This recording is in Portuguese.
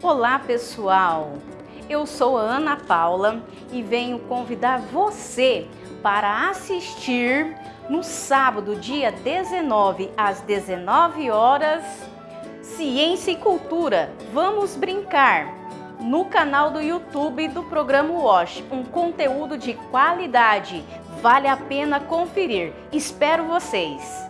Olá pessoal, eu sou a Ana Paula e venho convidar você para assistir no sábado, dia 19, às 19 horas, Ciência e Cultura. Vamos brincar! No canal do YouTube do programa WASH, um conteúdo de qualidade. Vale a pena conferir. Espero vocês!